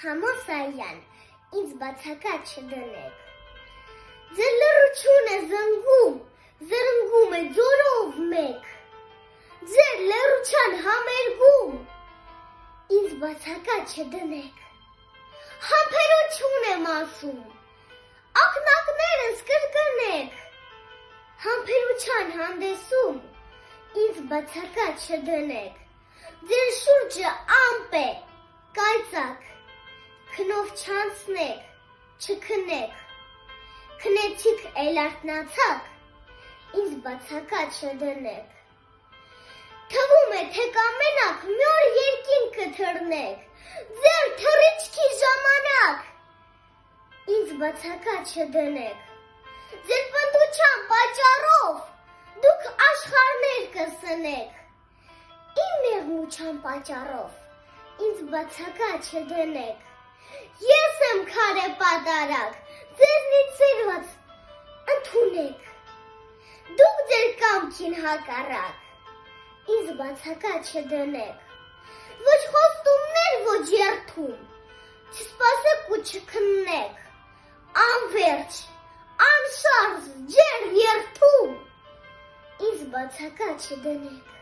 Համոսայան, ինձ բացակա չդնեք։ Ձեր լրությունը զնգում, զրնգում է ձորով մեկ։ Ձեր լրության համերգում, ինձ բացակա չդնեք։ Համբերություն եմ ասում, ակնակներս կրկնեք։ Համբերության հանդեսում, ինձ բացակա չդնեք։ Ձեր շուրջը ամպ է, կայծակ, քնով չանցնեք, չքնեք, քնեցիք էլ արտնացակ, ինձ բացակա չդնեք։ Թվում է, թե կամենակ մի օր երկինքը թռնեք, ձեր թռիչքի ժամանակ, ինձ բացակա չդնեք։ Ձեր պնդության պատճառով դուք աշխարհներ կսնեք։ Իմ նեղմության պատճառով ինձ բացակա չդնեք։ Ես եմ քարե պատարակ, ձեզնից սիրված ընդունեք։ Դուք ձեր կամքին հակառակ, ինձ բացակա չդնեք։ Ոչ խոստումներ, ոչ երթում, չսպասեք ու չքննեք, անվերջ, անշարժ, ջեր երթում, ինձ բացակա չդնեք։